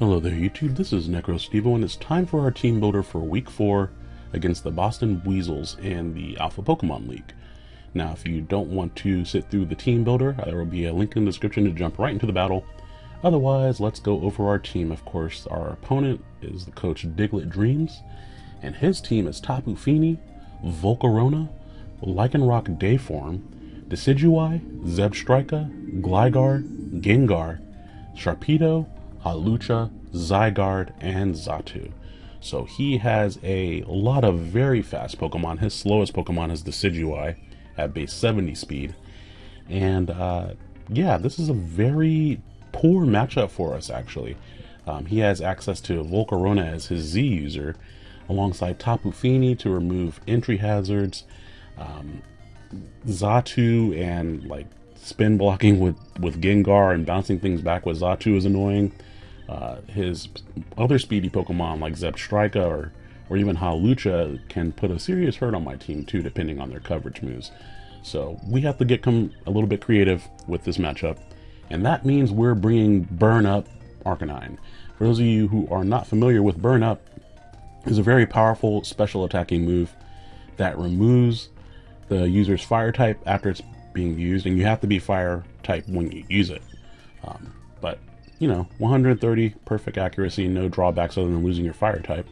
Hello there YouTube, this is NecroStevo and it's time for our team builder for week 4 against the Boston Weasels in the Alpha Pokemon League. Now if you don't want to sit through the team builder, there will be a link in the description to jump right into the battle. Otherwise, let's go over our team. Of course, our opponent is the coach Diglett Dreams, and his team is Tapu Fini, Volcarona, Lycanroc Dayform, Decidueye, Zebstrika, Gligar, Gengar, Sharpedo, Hawlucha, Zygarde, and Xatu. So he has a lot of very fast Pokemon. His slowest Pokemon is Decidueye at base 70 speed. And uh, yeah, this is a very poor matchup for us, actually. Um, he has access to Volcarona as his Z user, alongside Tapu Fini to remove entry hazards, um, Xatu and like spin blocking with, with Gengar and bouncing things back with Xatu is annoying. Uh, his other speedy Pokemon like Zebstrika or, or even Hawlucha can put a serious hurt on my team too, depending on their coverage moves. So we have to get come a little bit creative with this matchup, and that means we're bringing Burn Up Arcanine. For those of you who are not familiar with Burn Up, is a very powerful special attacking move that removes the user's fire type after it's being used, and you have to be fire type when you use it. Um, but you know, 130 perfect accuracy, no drawbacks other than losing your fire type.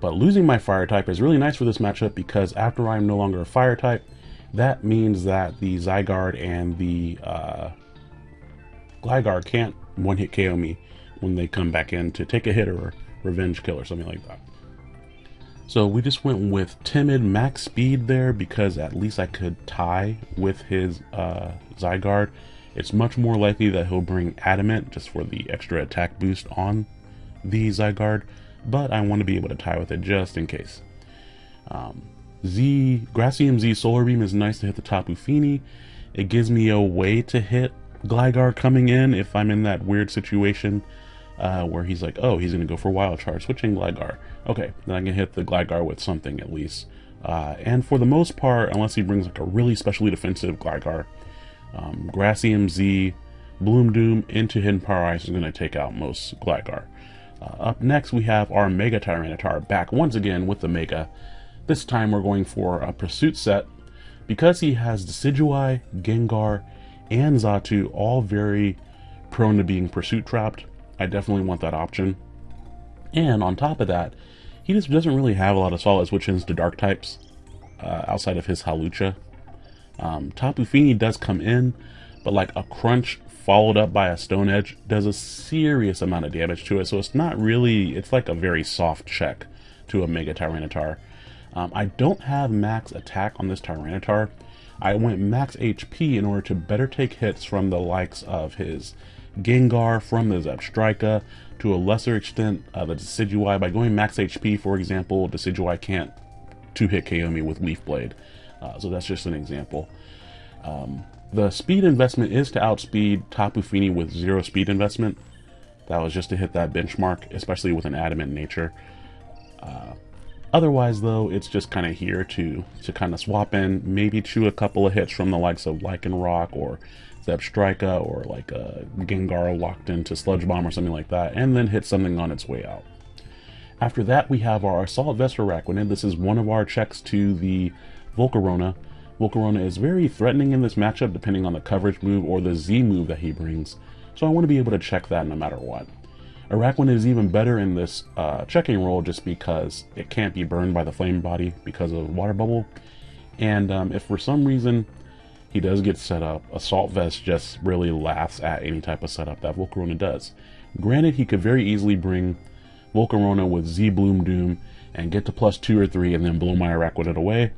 But losing my fire type is really nice for this matchup because after I'm no longer a fire type, that means that the Zygarde and the uh, Gligar can't one-hit KO me when they come back in to take a hit or revenge kill or something like that. So we just went with Timid max speed there because at least I could tie with his uh, Zygarde it's much more likely that he'll bring Adamant just for the extra attack boost on the Zygarde, but I want to be able to tie with it just in case. Um, Z Grassium Z Solar Beam is nice to hit the Tapu Fini. It gives me a way to hit Gligar coming in if I'm in that weird situation uh, where he's like, oh, he's going to go for Wild Charge, switching Gligar. Okay, then I can hit the Gligar with something at least. Uh, and for the most part, unless he brings like a really specially defensive Gligar, um, Grassium Z, Bloom Doom into Hidden Power Ice is going to take out most Gligar. Uh, up next, we have our Mega Tyranitar back once again with the Mega. This time we're going for a Pursuit set. Because he has Decidueye, Gengar, and Xatu all very prone to being Pursuit trapped, I definitely want that option. And on top of that, he just doesn't really have a lot of solid switch-ins to Dark types uh, outside of his Hawlucha. Um, Tapu Fini does come in, but like a crunch followed up by a stone edge does a serious amount of damage to it. So it's not really, it's like a very soft check to a Mega Tyranitar. Um, I don't have max attack on this Tyranitar. I went max HP in order to better take hits from the likes of his Gengar, from the Zebstrika, to a lesser extent uh, the Decidueye. By going max HP, for example, Decidueye can't two-hit KO me with Leaf Blade. Uh, so that's just an example. Um, the speed investment is to outspeed Tapu Fini with zero speed investment. That was just to hit that benchmark, especially with an adamant nature. Uh, otherwise, though, it's just kind of here to to kind of swap in, maybe chew a couple of hits from the likes of Lycanroc or Zebstrika or like a Gengar locked into Sludge Bomb or something like that, and then hit something on its way out. After that, we have our Assault Vest Araquanid. This is one of our checks to the Volcarona. Volcarona is very threatening in this matchup depending on the coverage move or the Z move that he brings, so I want to be able to check that no matter what. Araquanid is even better in this uh, checking role just because it can't be burned by the flame body because of water bubble. And um, if for some reason he does get set up, Assault Vest just really laughs at any type of setup that Volcarona does. Granted, he could very easily bring Volcarona with Z Bloom Doom and get to plus two or three and then blow my Araquanid away,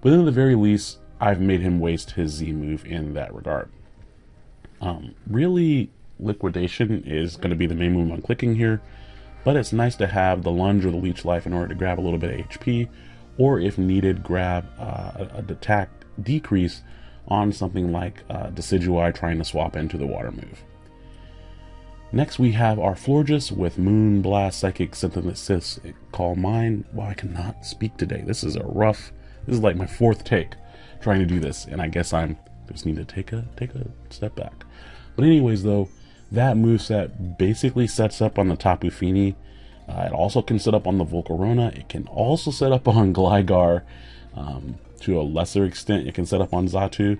but at the very least, I've made him waste his Z move in that regard. Um, really, Liquidation is going to be the main move I'm clicking here, but it's nice to have the Lunge or the Leech Life in order to grab a little bit of HP, or if needed, grab uh, a, attack decrease on something like uh, Decidueye trying to swap into the Water move. Next we have our Florges with Moon Blast, Psychic Synthesis, Calm Mind. Wow, I cannot speak today. This is a rough this is like my fourth take trying to do this, and I guess I'm just need to take a take a step back. But anyways, though, that moveset basically sets up on the Tapu Fini. Uh, it also can set up on the Volcarona. It can also set up on Gligar. Um, to a lesser extent, it can set up on Xatu.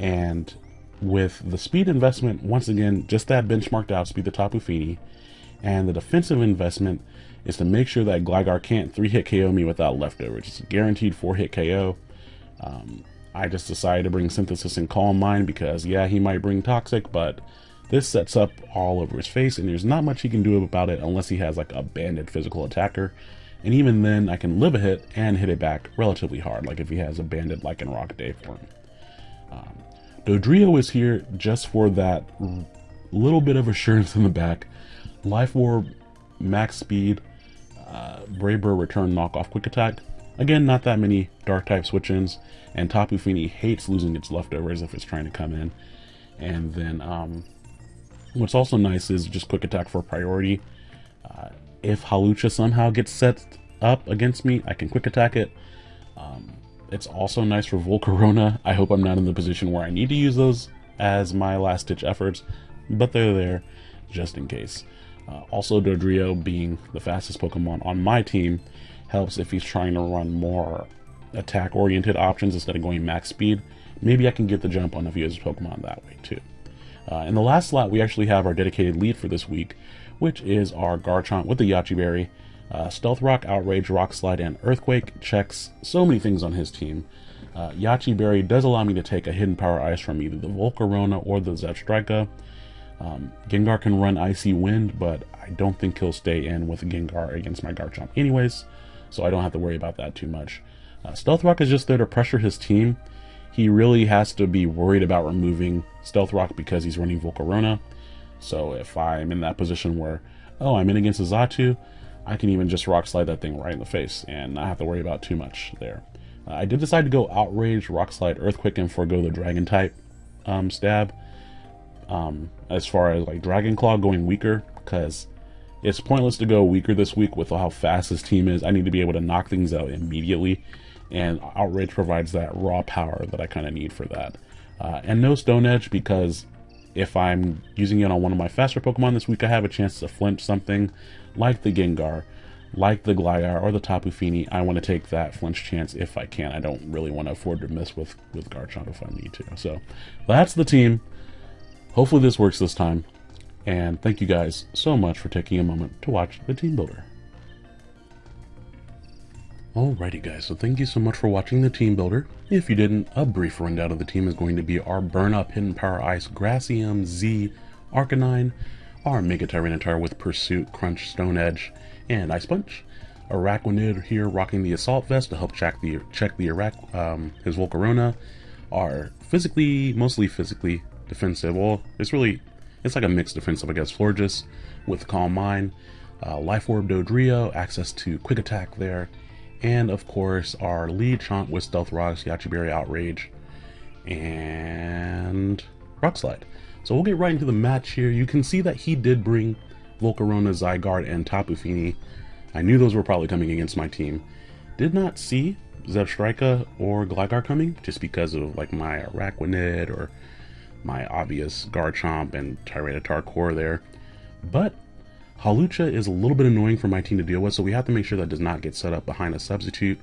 And with the speed investment, once again, just that benchmarked out speed the Tapu Fini. And the defensive investment is to make sure that Gligar can't three hit KO me without leftovers. It's guaranteed four hit KO. Um, I just decided to bring Synthesis and Calm Mind because, yeah, he might bring Toxic, but this sets up all over his face, and there's not much he can do about it unless he has like a banded physical attacker. And even then, I can live a hit and hit it back relatively hard, like if he has a banded Lycanroc day form. Um, Dodrio is here just for that little bit of assurance in the back. Life Orb, max speed, uh, Brave Bird return knockoff quick attack. Again, not that many dark type switch-ins, and Tapu Fini hates losing its leftovers if it's trying to come in. And then um, what's also nice is just quick attack for priority. Uh, if Hawlucha somehow gets set up against me, I can quick attack it. Um, it's also nice for Volcarona. I hope I'm not in the position where I need to use those as my last ditch efforts, but they're there just in case. Uh, also, Dodrio being the fastest Pokemon on my team helps if he's trying to run more attack-oriented options instead of going max speed. Maybe I can get the jump on a few of his Pokemon that way too. Uh, in the last slot, we actually have our dedicated lead for this week, which is our Garchomp with the Yache Berry. Uh, Stealth Rock, Outrage, Rock Slide, and Earthquake checks so many things on his team. Uh, Yache Berry does allow me to take a Hidden Power Ice from either the Volcarona or the Zebstrika. Um, Gengar can run Icy Wind, but I don't think he'll stay in with Gengar against my Garchomp anyways, so I don't have to worry about that too much. Uh, Stealth Rock is just there to pressure his team. He really has to be worried about removing Stealth Rock because he's running Volcarona. So if I'm in that position where, oh, I'm in against a Xatu, I can even just Rock Slide that thing right in the face and not have to worry about too much there. Uh, I did decide to go Outrage, Rock Slide, Earthquake, and forego the Dragon type um, stab um, as far as like Dragon Claw going weaker because it's pointless to go weaker this week with how fast this team is. I need to be able to knock things out immediately, and Outrage provides that raw power that I kind of need for that. Uh, and no Stone Edge because if I'm using it on one of my faster Pokemon this week, I have a chance to flinch something like the Gengar, like the Gligar, or the Tapu Fini. I want to take that flinch chance if I can. I don't really want to afford to miss with, with Garchomp if I need to. So that's the team. Hopefully this works this time. And thank you guys so much for taking a moment to watch the Team Builder. Alrighty guys, so thank you so much for watching the Team Builder. If you didn't, a brief rundown of the team is going to be our Burn Up Hidden Power Ice Grassium Z Arcanine, our Mega Tyranitar with Pursuit, Crunch, Stone Edge, and Ice Punch. Araquanid here rocking the Assault Vest to help check the check the Iraq, um, his Volcarona. Our physically, mostly physically defensive. Well, it's really, it's like a mixed defensive, against. Florges with Calm Mind, uh, Life Orb Dodrio, access to Quick Attack there, and of course our lead Chomp with Stealth Rocks, Yache Berry Outrage, and Rock Slide. So we'll get right into the match here. You can see that he did bring Volcarona, Zygarde, and Tapu Fini. I knew those were probably coming against my team. Did not see Zebstrika or Gligar coming, just because of like my Araquanid or my obvious Garchomp and Tyranitar core there. But Hawlucha is a little bit annoying for my team to deal with, so we have to make sure that does not get set up behind a substitute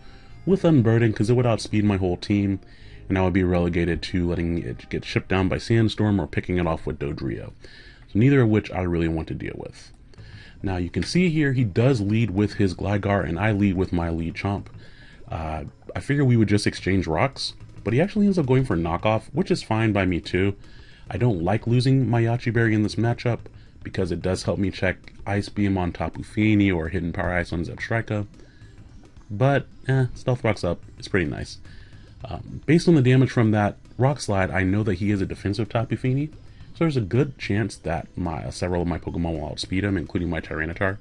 with Unburden, because it would outspeed my whole team, and I would be relegated to letting it get shipped down by Sandstorm or picking it off with Dodrio. So neither of which I really want to deal with. Now you can see here he does lead with his Gligar, and I lead with my lead Chomp. Uh, I figure we would just exchange rocks, but he actually ends up going for knockoff, which is fine by me too. I don't like losing my Yache Berry in this matchup because it does help me check Ice Beam on Tapu Fini or Hidden Power Ice on Zebstrika. But, eh, Stealth Rock's up. It's pretty nice. Um, based on the damage from that Rock Slide, I know that he is a defensive Tapu Fini, so there's a good chance that my uh, several of my Pokemon will outspeed him, including my Tyranitar.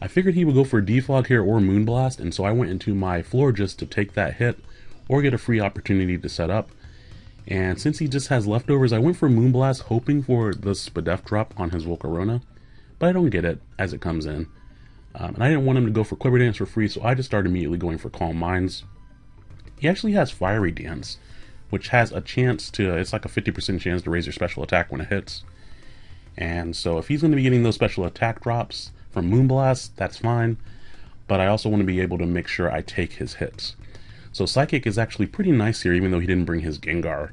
I figured he would go for Defog here or Moonblast, and so I went into my Floor just to take that hit, or get a free opportunity to set up. And since he just has leftovers, I went for Moonblast hoping for the Spadef drop on his Volcarona, but I don't get it as it comes in. Um, and I didn't want him to go for Quiver Dance for free, so I just started immediately going for Calm Minds. He actually has Fiery Dance, which has a chance to, it's like a 50% chance to raise your special attack when it hits. And so if he's going to be getting those special attack drops from Moonblast, that's fine. But I also want to be able to make sure I take his hits. So Psychic is actually pretty nice here, even though he didn't bring his Gengar,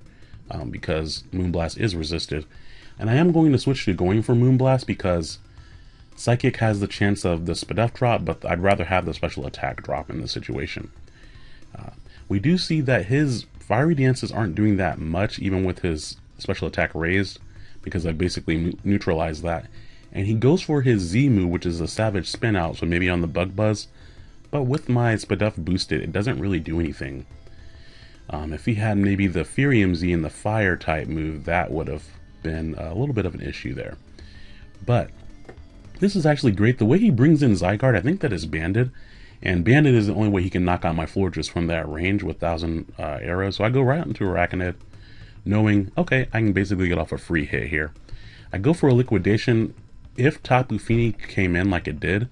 um, because Moonblast is resisted. And I am going to switch to going for Moonblast because Psychic has the chance of the Spadef drop, but I'd rather have the special attack drop in this situation. Uh, we do see that his Fiery Dances aren't doing that much, even with his special attack raised, because I basically neutralized that. And he goes for his Z move, which is a Savage Spin Out, so maybe on the Bug Buzz. But with my Spadef boosted, it doesn't really do anything. Um, if he had maybe the Firium Z and the Fire type move, that would have been a little bit of an issue there. But this is actually great. The way he brings in Zygarde, I think that is Banded. And Banded is the only way he can knock out my Florges from that range with 1,000 uh, arrows. So I go right into Araquanid, knowing, okay, I can basically get off a free hit here. I go for a Liquidation. If Tapu Fini came in like it did,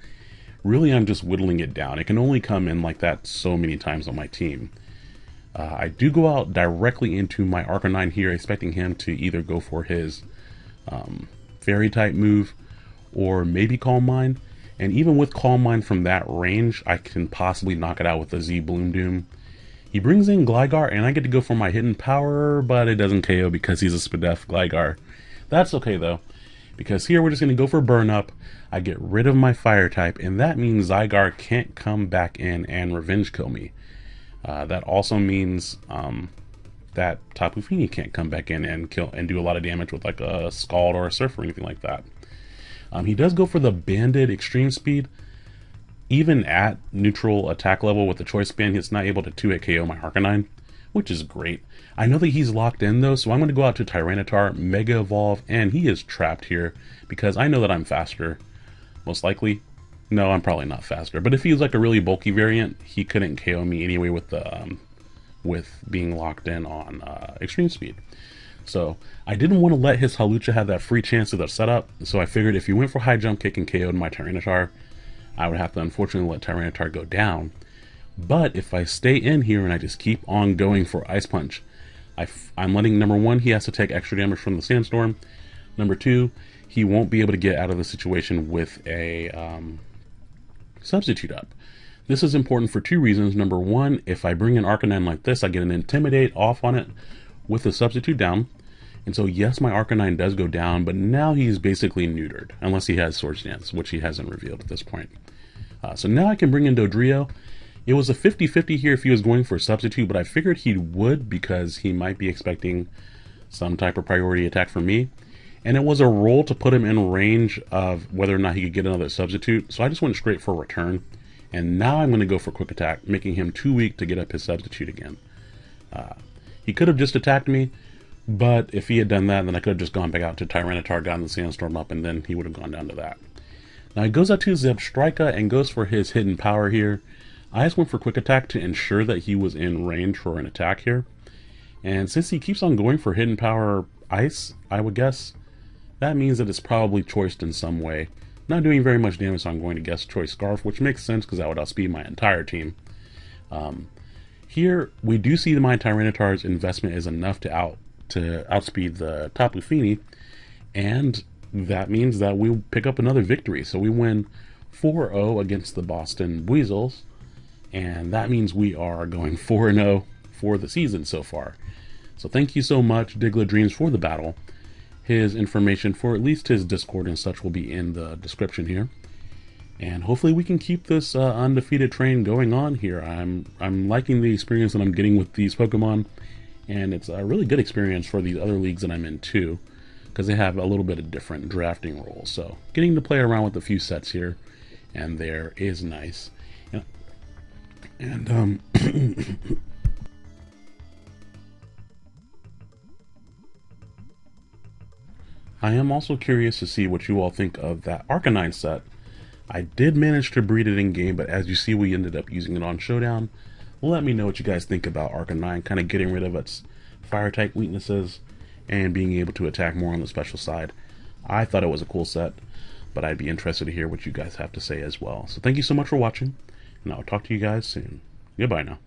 really I'm just whittling it down. It can only come in like that so many times on my team. Uh, I do go out directly into my Arcanine here, expecting him to either go for his um, Fairy type move or maybe Calm Mind. And even with Calm Mind from that range, I can possibly knock it out with a Z Bloom Doom. He brings in Gligar, and I get to go for my hidden power, but it doesn't KO because he's a Spadef Gligar. That's okay though, because here we're just going to go for Burn Up. I get rid of my Fire type, and that means Zygarde can't come back in and Revenge Kill me. Uh, that also means um, that Tapu Fini can't come back in and kill and do a lot of damage with like a Scald or a Surf or anything like that. Um, he does go for the banded extreme speed. Even at neutral attack level with the choice band, he's not able to 2-hit KO my Arcanine, which is great. I know that he's locked in though, so I'm going to go out to Tyranitar, Mega Evolve, and he is trapped here because I know that I'm faster, most likely. No, I'm probably not faster, but if he's like a really bulky variant, he couldn't KO me anyway with the um, with being locked in on uh, extreme speed. So I didn't want to let his Hawlucha have that free chance of the setup, so I figured if he went for high jump kick and KO'd my Tyranitar, I would have to unfortunately let Tyranitar go down. But if I stay in here and I just keep on going for Ice Punch, I am letting number one, he has to take extra damage from the Sandstorm. Number two, he won't be able to get out of the situation with a um, substitute up. This is important for two reasons. Number one, if I bring an Arcanine like this, I get an Intimidate off on it with the substitute down. And so, yes, my Arcanine does go down, but now he's basically neutered, unless he has Swords Dance, which he hasn't revealed at this point. Uh, so now I can bring in Dodrio. It was a 50-50 here if he was going for a substitute, but I figured he would because he might be expecting some type of priority attack from me. And it was a roll to put him in range of whether or not he could get another substitute. So I just went straight for return. And now I'm going to go for quick attack, making him too weak to get up his substitute again. Uh, he could have just attacked me, but if he had done that, then I could have just gone back out to Tyranitar, gotten the Sandstorm up, and then he would have gone down to that. Now he goes out to Zebstrika and goes for his hidden power here. I just went for quick attack to ensure that he was in range for an attack here. And since he keeps on going for hidden power ice, I would guess, that means that it's probably choiced in some way. Not doing very much damage, so I'm going to guess choice scarf, which makes sense because that would outspeed my entire team. Um, here, we do see that my Tyranitar's investment is enough to out to outspeed the Tapu Fini, and that means that we pick up another victory. So we win 4-0 against the Boston Weasels, and that means we are going 4-0 for the season so far. So thank you so much, Diglett Dreams, for the battle. His information for at least his Discord and such will be in the description here and hopefully we can keep this uh, undefeated train going on here. I'm I'm liking the experience that I'm getting with these Pokemon, and it's a really good experience for these other leagues that I'm in too, because they have a little bit of different drafting rules. So getting to play around with a few sets here and there is nice. And um. I am also curious to see what you all think of that Arcanine set I did manage to breed it in game, but as you see, we ended up using it on Showdown. Let me know what you guys think about Arcanine, kind of getting rid of its fire type weaknesses and being able to attack more on the special side. I thought it was a cool set, but I'd be interested to hear what you guys have to say as well. So thank you so much for watching, and I'll talk to you guys soon. Goodbye now.